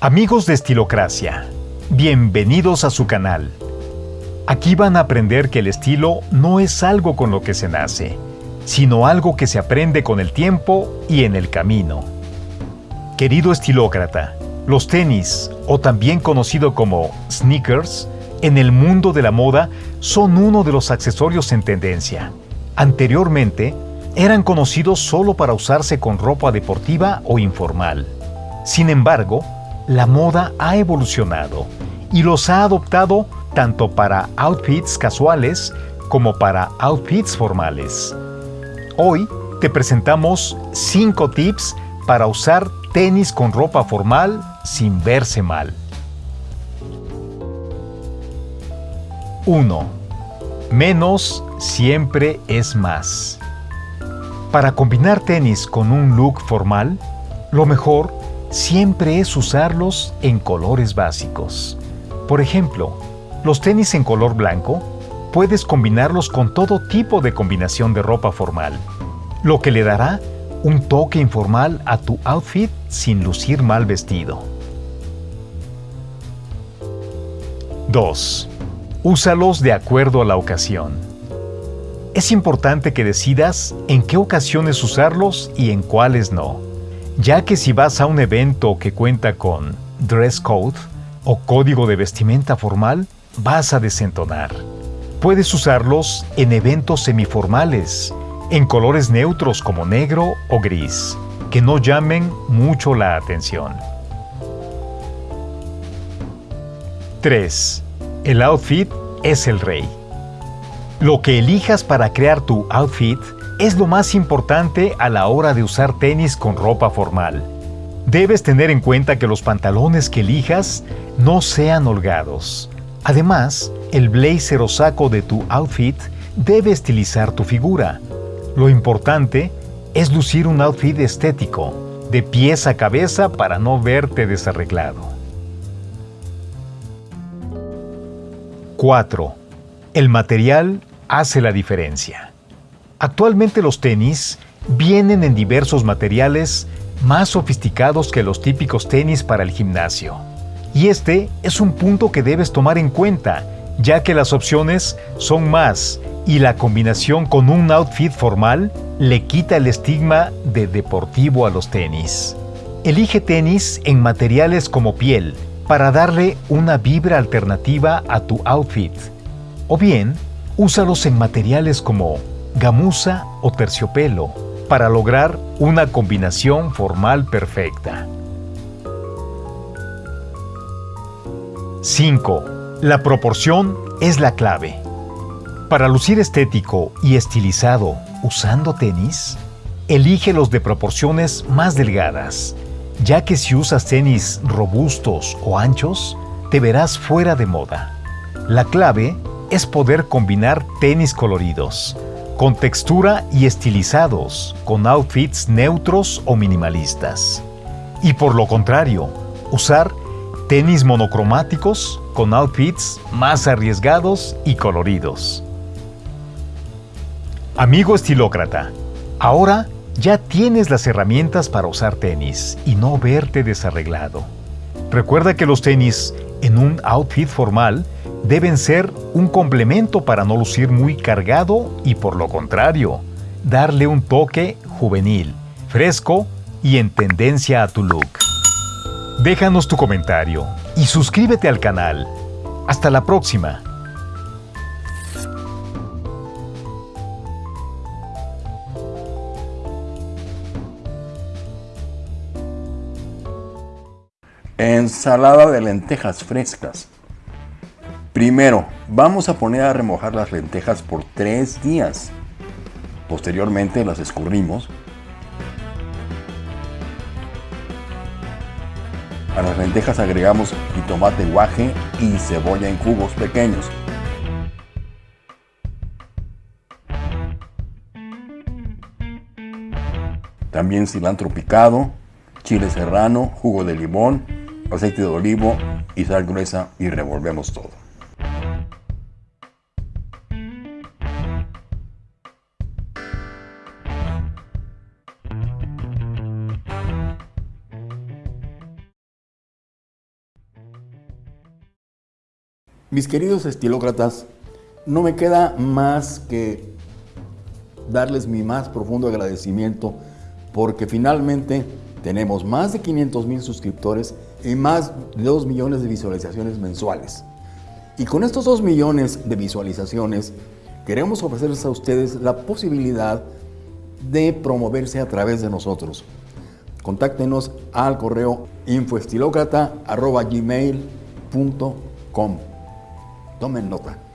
Amigos de Estilocracia, bienvenidos a su canal. Aquí van a aprender que el estilo no es algo con lo que se nace, sino algo que se aprende con el tiempo y en el camino. Querido estilócrata, los tenis, o también conocido como sneakers, en el mundo de la moda son uno de los accesorios en tendencia. Anteriormente, eran conocidos solo para usarse con ropa deportiva o informal. Sin embargo, la moda ha evolucionado y los ha adoptado tanto para outfits casuales como para outfits formales. Hoy te presentamos 5 tips para usar tenis con ropa formal sin verse mal. 1. Menos siempre es más. Para combinar tenis con un look formal, lo mejor siempre es usarlos en colores básicos. Por ejemplo, los tenis en color blanco puedes combinarlos con todo tipo de combinación de ropa formal, lo que le dará un toque informal a tu outfit sin lucir mal vestido. 2. Úsalos de acuerdo a la ocasión es importante que decidas en qué ocasiones usarlos y en cuáles no, ya que si vas a un evento que cuenta con dress code o código de vestimenta formal, vas a desentonar. Puedes usarlos en eventos semiformales, en colores neutros como negro o gris, que no llamen mucho la atención. 3. El outfit es el rey. Lo que elijas para crear tu outfit es lo más importante a la hora de usar tenis con ropa formal. Debes tener en cuenta que los pantalones que elijas no sean holgados. Además, el blazer o saco de tu outfit debe estilizar tu figura. Lo importante es lucir un outfit estético, de pies a cabeza para no verte desarreglado. 4. El material hace la diferencia. Actualmente los tenis vienen en diversos materiales más sofisticados que los típicos tenis para el gimnasio. Y este es un punto que debes tomar en cuenta, ya que las opciones son más y la combinación con un outfit formal le quita el estigma de deportivo a los tenis. Elige tenis en materiales como piel para darle una vibra alternativa a tu outfit. O bien, Úsalos en materiales como gamuza o terciopelo para lograr una combinación formal perfecta. 5. La proporción es la clave. Para lucir estético y estilizado usando tenis, elige los de proporciones más delgadas, ya que si usas tenis robustos o anchos, te verás fuera de moda. La clave es poder combinar tenis coloridos, con textura y estilizados, con outfits neutros o minimalistas. Y por lo contrario, usar tenis monocromáticos con outfits más arriesgados y coloridos. Amigo estilócrata, ahora ya tienes las herramientas para usar tenis y no verte desarreglado. Recuerda que los tenis en un outfit formal deben ser un complemento para no lucir muy cargado y por lo contrario, darle un toque juvenil, fresco y en tendencia a tu look. Déjanos tu comentario y suscríbete al canal. Hasta la próxima. Ensalada de lentejas frescas. Primero, vamos a poner a remojar las lentejas por 3 días. Posteriormente las escurrimos. A las lentejas agregamos jitomate guaje y cebolla en cubos pequeños. También cilantro picado, chile serrano, jugo de limón, aceite de olivo y sal gruesa y revolvemos todo. Mis queridos estilócratas, no me queda más que darles mi más profundo agradecimiento porque finalmente tenemos más de 500 mil suscriptores y más de 2 millones de visualizaciones mensuales. Y con estos 2 millones de visualizaciones queremos ofrecerles a ustedes la posibilidad de promoverse a través de nosotros. Contáctenos al correo infoestilocrata.gmail.com Tomen nota.